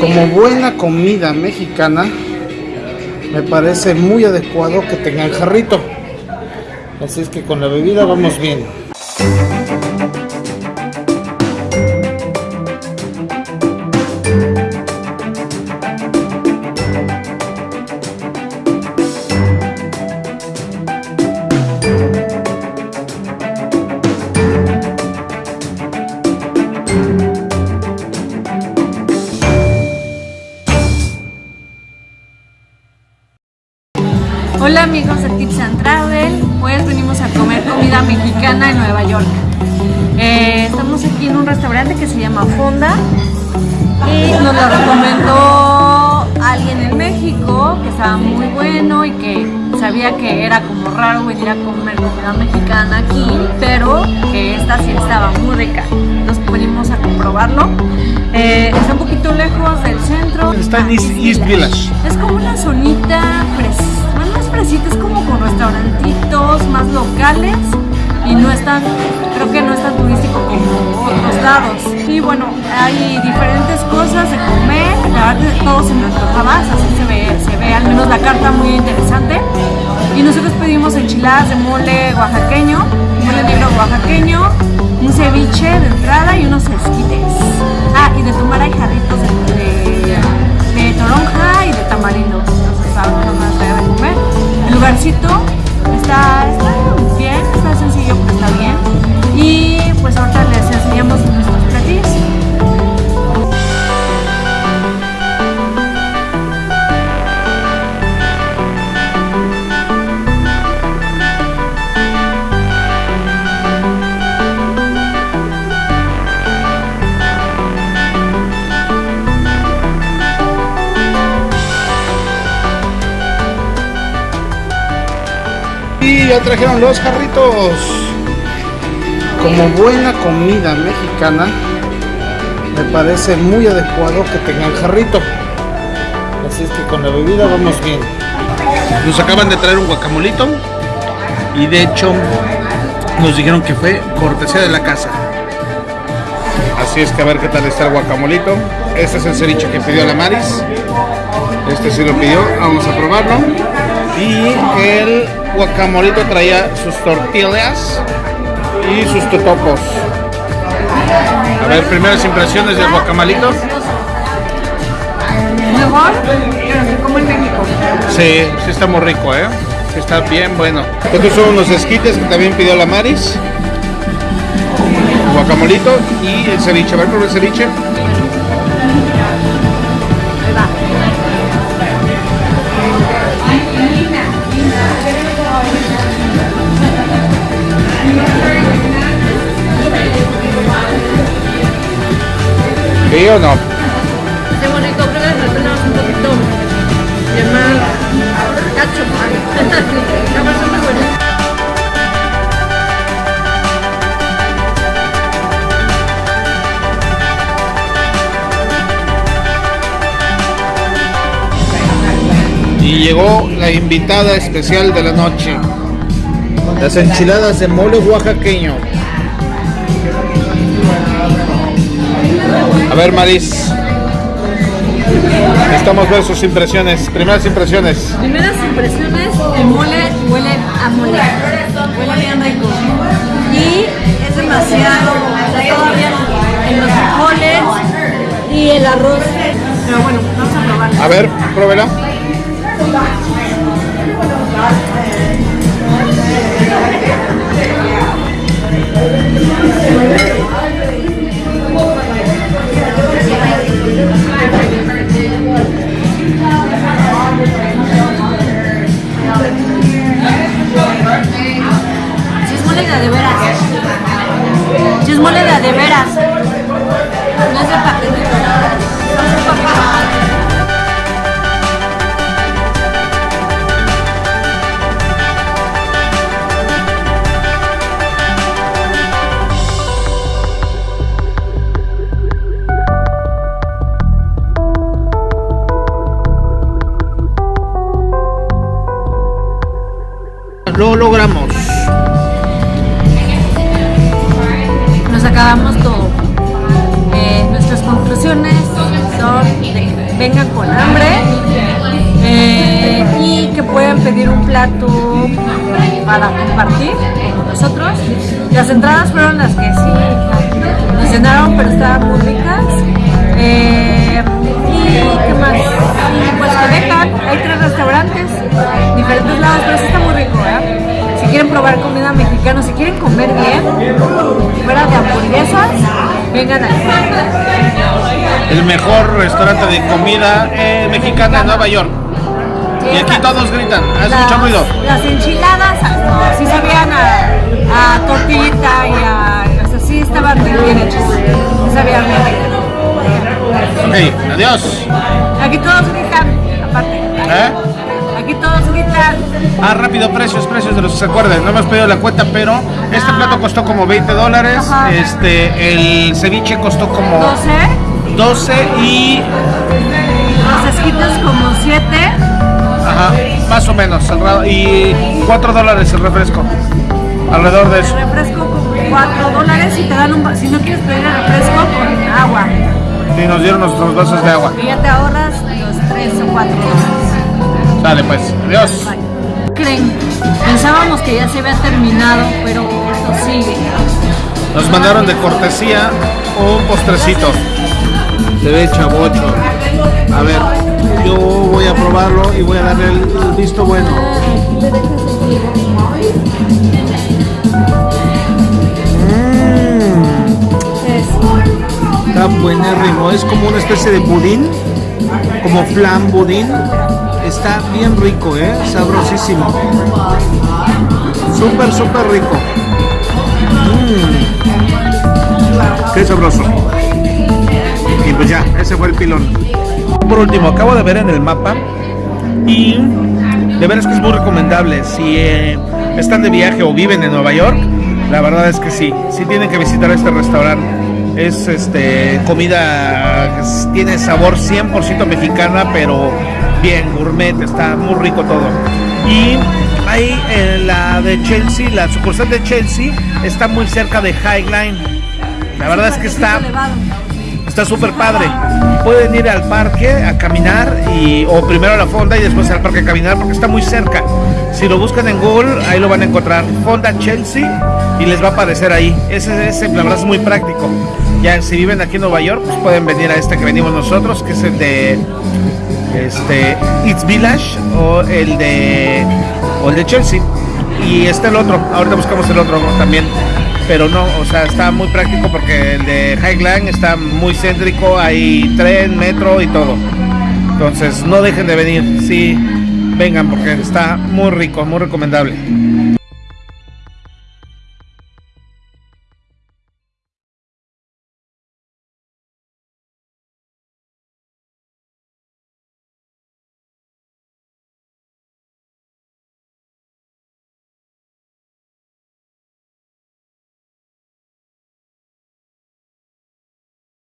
Como buena comida mexicana, me parece muy adecuado que tengan jarrito. Así es que con la bebida vamos bien. Hola amigos de Tips and Travel, pues venimos a comer comida mexicana en Nueva York. Eh, estamos aquí en un restaurante que se llama Fonda y nos lo recomendó alguien en México que estaba muy bueno y que sabía que era como raro venir a comer comida mexicana aquí, pero que esta sí estaba muy rica. Entonces venimos a comprobarlo. Eh, está un poquito lejos del centro. Está en East, East Village. Es como una zonita y no es tan, creo que no es tan turístico como otros lados. Y bueno, hay diferentes cosas de comer, la verdad todo se me antojaba, así se ve, se ve al menos la carta muy interesante. Y nosotros pedimos enchiladas de mole oaxaqueño, mole negro oaxaqueño, un ceviche de entrada y unos esquites. Ah, y de tomar hay jarritos de, toronja y de tamarindo. Entonces no más de comer. El lugarcito está está bien. Y pues ahorita les enseñamos nuestros platillos. Ya trajeron los jarritos. Como buena comida mexicana, me parece muy adecuado que tengan jarrito. Así es que con la bebida vamos bien. Nos acaban de traer un guacamolito y de hecho nos dijeron que fue cortesía de la casa. Así es que a ver qué tal está el guacamolito. Este es el ceviche que pidió la Maris. Este sí lo pidió, vamos a probarlo. Y el guacamolito traía sus tortillas y sus totopos. A ver, primeras impresiones del guacamolito. Mejor, pero se come en México. Sí, sí está muy rico, ¿eh? Sí está bien bueno. Estos son unos esquites que también pidió la Maris. El guacamolito y el ceviche. A ver, prueba el ceviche. Ahí va. ¿Sí o no? Qué bonito, creo que le un poquito de más cacho. Y llegó la invitada especial de la noche. Las enchiladas de mole oaxaqueño. A ver, Maris. Necesitamos ver sus impresiones, primeras impresiones. Primeras impresiones, el mole huele a mole. Huele bien rico. Y es demasiado, está todavía en los frijoles y el arroz. Pero bueno, vamos a probarlo. A ver, pruébela. Lo logramos. Nos acabamos todo. Eh, nuestras conclusiones son de que vengan con hambre eh, y que puedan pedir un plato para compartir con nosotros. Las entradas fueron las que sí nos pero estaban muy ricas. Eh, qué más, pues que vengan, hay tres restaurantes, diferentes lados, pero sí está muy rico, ¿eh? Si quieren probar comida mexicana, si quieren comer bien, fuera de hamburguesas, vengan aquí. El mejor restaurante de comida eh, mexicana en Nueva York. Y aquí todos gritan, hace mucho ruido. Las enchiladas, sí sabían a, a tortillita y a... O sea, sí estaban bien, hechas. Sí sabían bien. Ok, adiós. Aquí todos gritan, aparte. ¿Eh? Aquí todos gritan. Ah, rápido, precios, precios de los que se acuerden. No me has pedido la cuenta, pero este Ah. plato costó como 20 dólares. Ajá. Este, el ceviche costó como 12, 12 y. los esquites como 7. Ajá, más o menos. Y 4 dólares el refresco. Alrededor de El eso. refresco como 4 dólares y te dan un... Si no quieres pedir el refresco, con agua. Y nos dieron nuestros vasos de agua. Y ya te ahorras los 3 o 4 dólares. Dale, pues. Adiós. Bye. ¿Creen? Pensábamos que ya se había terminado, pero esto sigue. Nos mandaron de cortesía un postrecito. Se ve chavocho. A ver, yo voy a probarlo y voy a darle el visto bueno. Es como una especie de budín, como flan budín. Está bien rico, ¿eh? Sabrosísimo. Súper, súper rico. Qué sabroso. Y pues ya, ese fue el pilón. Por último, acabo de ver en el mapa y de veras que es muy recomendable. Si eh, están de viaje o viven en Nueva York, la verdad es que sí, sí tienen que visitar este restaurante. Es este comida que tiene sabor 100% mexicana, pero bien gourmet, está muy rico todo. Y ahí en la de Chelsea, la sucursal de Chelsea está muy cerca de High Line. La verdad es que está. Está súper padre. Pueden ir al parque a caminar y o primero a la fonda y después al parque a caminar porque está muy cerca. Si lo buscan en Google, ahí lo van a encontrar. Fonda Chelsea y les va a aparecer ahí. Ese, ese la verdad es muy práctico. Ya si viven aquí en Nueva York, pues pueden venir a este que venimos nosotros, que es el de este It's Village o el de o el de Chelsea. Y está el otro. Ahorita buscamos el otro también pero no, o sea, está muy práctico porque el de Highland está muy céntrico, hay tren, metro y todo. Entonces, no dejen de venir, sí, vengan porque está muy rico, muy recomendable.